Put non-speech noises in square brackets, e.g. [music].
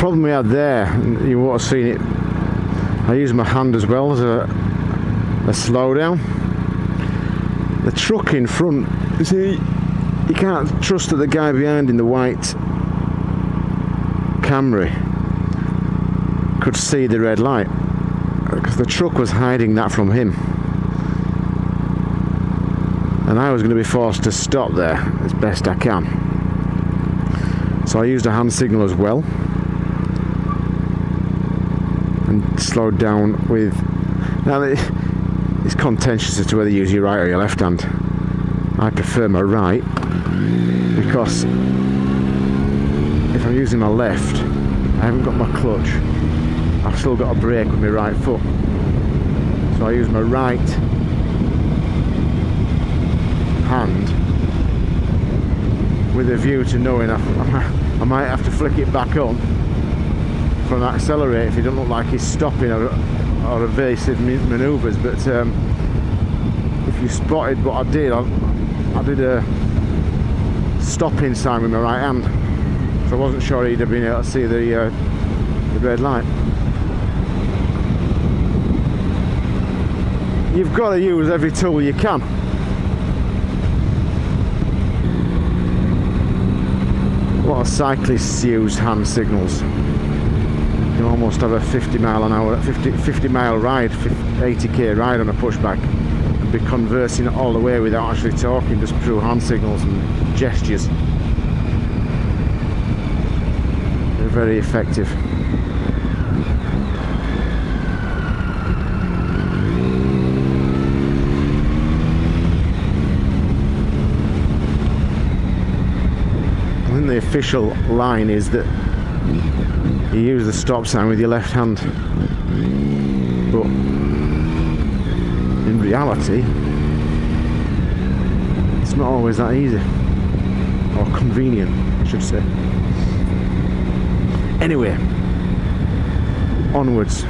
problem we had there, you would have seen it, I used my hand as well as a, a slowdown. The truck in front, you see, you can't trust that the guy behind in the white Camry could see the red light because the truck was hiding that from him. And I was going to be forced to stop there as best I can. So I used a hand signal as well slowed down with now [laughs] it's contentious as to whether you use your right or your left hand. I prefer my right because if I'm using my left I haven't got my clutch. I've still got a brake with my right foot. So I use my right hand with a view to knowing I, [laughs] I might have to flick it back on an accelerate if it doesn't look like he's stopping or, or evasive manoeuvres but um, if you spotted what I did I, I did a stopping sign with my right hand so I wasn't sure he'd have been able to see the, uh, the red light you've got to use every tool you can. Of cyclists use hand signals. You almost have a 50 mile an hour, 50, 50 mile ride, 80k ride on a pushback and be conversing all the way without actually talking, just through hand signals and gestures. They're very effective. When the official line is that you use the stop sign with your left hand. But in reality it's not always that easy. Or convenient I should say. Anyway onwards